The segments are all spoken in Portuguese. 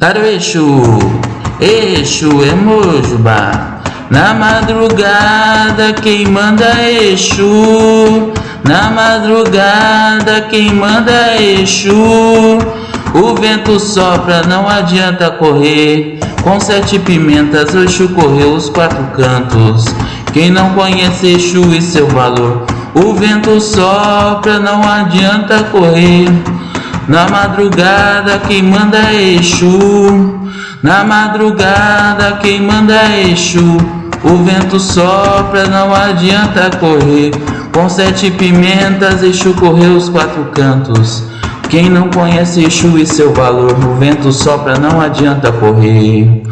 Caro Exu, é Mojubá. Na madrugada quem manda é Exu. Na madrugada quem manda é Exu. O vento sopra, não adianta correr. Com sete pimentas, Exu correu os quatro cantos. Quem não conhece Exu e seu valor, o vento sopra, não adianta correr. Na madrugada quem manda é Exu. Na madrugada quem manda é Exu. O vento sopra, não adianta correr. Com sete pimentas, Exu correu os quatro cantos. Quem não conhece Exu e seu valor, o vento sopra, não adianta correr.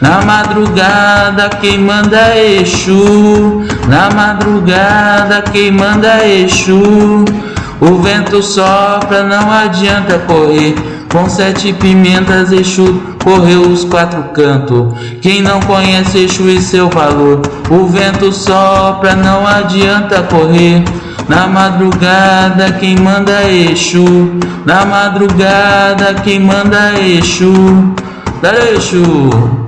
Na madrugada quem manda é Exu. Na madrugada quem manda é Exu. O vento sopra, não adianta correr. Com sete pimentas, Exu correu os quatro cantos. Quem não conhece Exu e seu valor, o vento sopra, não adianta correr. Na madrugada, quem manda é Exu. Na madrugada, quem manda é Exu. Dá Exu.